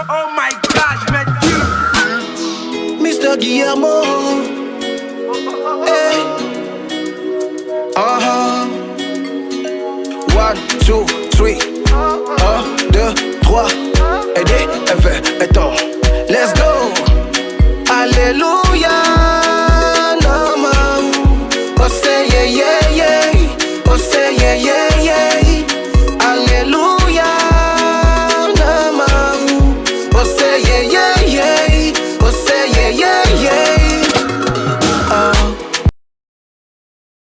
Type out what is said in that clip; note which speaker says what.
Speaker 1: Oh my gosh, man.
Speaker 2: Mr. Guillermo. Hey. Uh-huh. One, two, three. Un, deux, trois. yeah, yeah.